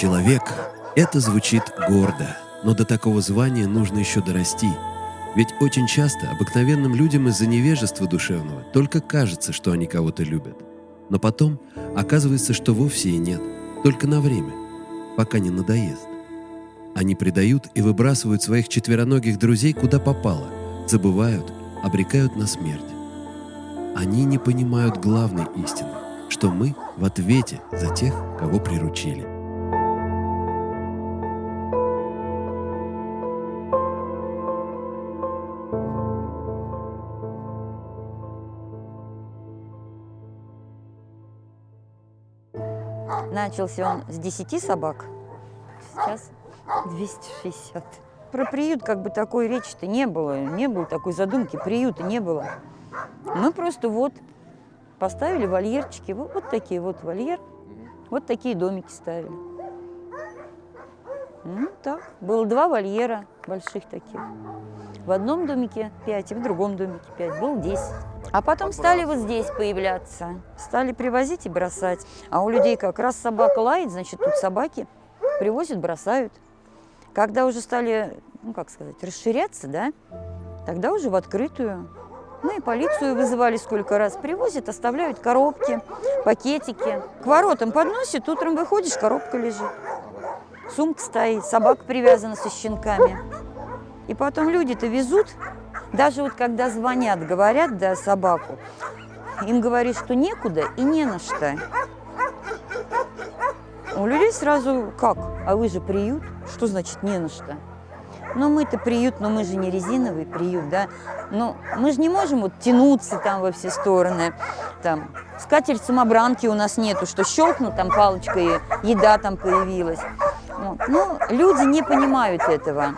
Человек — это звучит гордо, но до такого звания нужно еще дорасти. Ведь очень часто обыкновенным людям из-за невежества душевного только кажется, что они кого-то любят. Но потом оказывается, что вовсе и нет, только на время, пока не надоест. Они предают и выбрасывают своих четвероногих друзей куда попало, забывают, обрекают на смерть. Они не понимают главной истины, что мы в ответе за тех, кого приручили. Начался он с 10 собак, сейчас 260. Про приют как бы такой речи-то не было, не было такой задумки, приюта не было. Мы просто вот поставили вольерчики, вот, вот такие вот вольер, вот такие домики ставили. Ну так, было два вольера больших таких. В одном домике пять, и в другом домике пять, было десять. А потом стали вот здесь появляться, стали привозить и бросать. А у людей как раз собака лает, значит, тут собаки привозят, бросают. Когда уже стали, ну как сказать, расширяться, да, тогда уже в открытую. Ну и полицию вызывали сколько раз. Привозят, оставляют коробки, пакетики. К воротам подносят, утром выходишь, коробка лежит. Сумка стоит, собака привязана со щенками. И потом люди-то везут, даже вот когда звонят, говорят, да, собаку, им говорят, что некуда и не на что. У людей сразу как? А вы же приют? Что значит не на что? Ну, мы-то приют, но мы же не резиновый приют, да? Ну, мы же не можем вот тянуться там во все стороны. Там, скатерть самобранки у нас нету, что щелкнут там палочкой, еда там появилась. Вот. Ну, люди не понимают этого.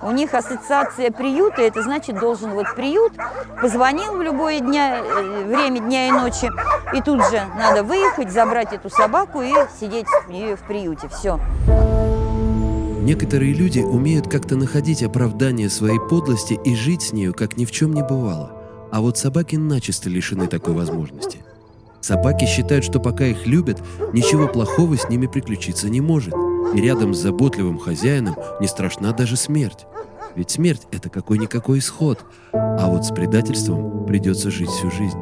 У них ассоциация приюта, это значит, должен вот приют, позвонил в любое дня, э, время дня и ночи, и тут же надо выехать, забрать эту собаку и сидеть в приюте. Все. Некоторые люди умеют как-то находить оправдание своей подлости и жить с нею, как ни в чем не бывало. А вот собаки начисто лишены такой возможности. Собаки считают, что пока их любят, ничего плохого с ними приключиться не может. И рядом с заботливым хозяином не страшна даже смерть. Ведь смерть – это какой-никакой исход, а вот с предательством придется жить всю жизнь.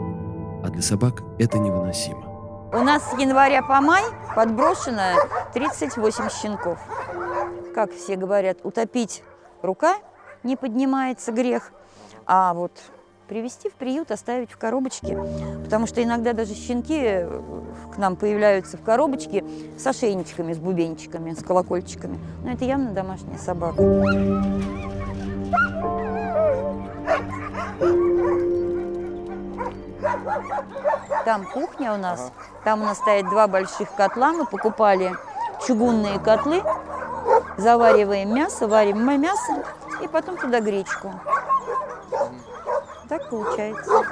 А для собак это невыносимо. У нас с января по май подброшено 38 щенков. Как все говорят, утопить рука не поднимается грех, а вот привести в приют, оставить в коробочке. Потому что иногда даже щенки э, к нам появляются в коробочке с ошейничками, с бубенчиками, с колокольчиками. Но это явно домашняя собака. Там кухня у нас. Там у нас стоят два больших котла. Мы покупали чугунные котлы. Завариваем мясо, варим мясо и потом туда гречку. Получается.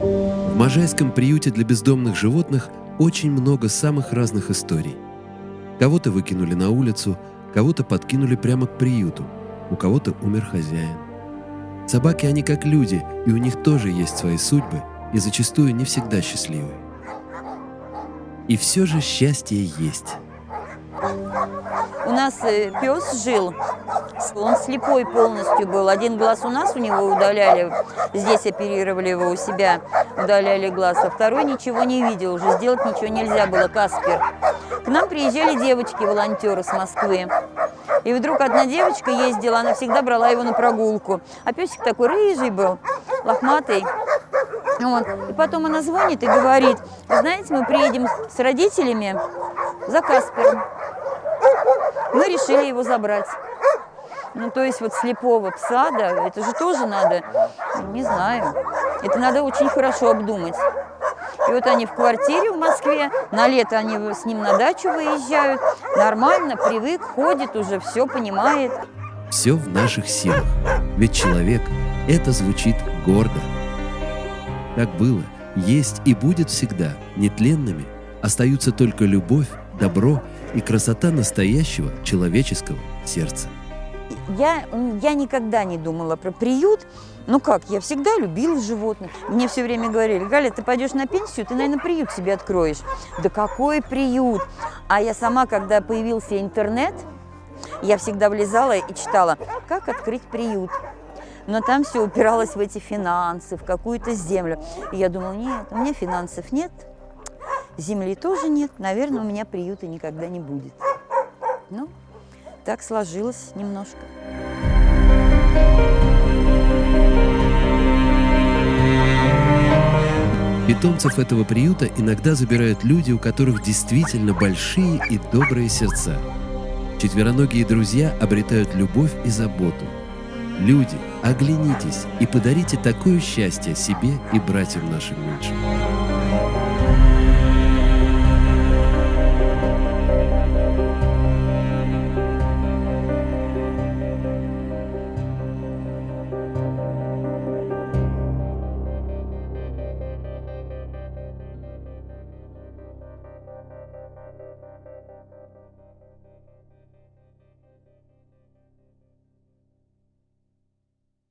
В Можайском приюте для бездомных животных очень много самых разных историй. Кого-то выкинули на улицу, кого-то подкинули прямо к приюту, у кого-то умер хозяин. Собаки, они как люди, и у них тоже есть свои судьбы, и зачастую не всегда счастливые. И все же счастье есть. У нас э, пес жил, он слепой полностью был. Один глаз у нас у него удаляли, здесь оперировали его у себя, удаляли глаз, а второй ничего не видел, уже сделать ничего нельзя было, Каспер. К нам приезжали девочки-волонтеры с Москвы. И вдруг одна девочка ездила, она всегда брала его на прогулку. А песик такой рыжий был, лохматый. Вот. И потом она звонит и говорит, знаете, мы приедем с родителями за Каспером. Мы решили его забрать. Ну, то есть вот слепого пса, да, это же тоже надо, не знаю, это надо очень хорошо обдумать. И вот они в квартире в Москве, на лето они с ним на дачу выезжают, нормально, привык, ходит уже, все понимает. Все в наших силах, ведь человек – это звучит гордо. Так было, есть и будет всегда, нетленными остаются только любовь, добро и красота настоящего человеческого сердца. Я, я никогда не думала про приют. Ну как, я всегда любила животных. Мне все время говорили, Галя, ты пойдешь на пенсию, ты, наверное, приют себе откроешь. Да какой приют? А я сама, когда появился интернет, я всегда влезала и читала, как открыть приют. Но там все упиралось в эти финансы, в какую-то землю. И я думала, нет, у меня финансов нет, земли тоже нет, наверное, у меня приюта никогда не будет. Ну, так сложилось немножко. Питомцев этого приюта иногда забирают люди, у которых действительно большие и добрые сердца. Четвероногие друзья обретают любовь и заботу. Люди, оглянитесь и подарите такое счастье себе и братьям нашим меньшим.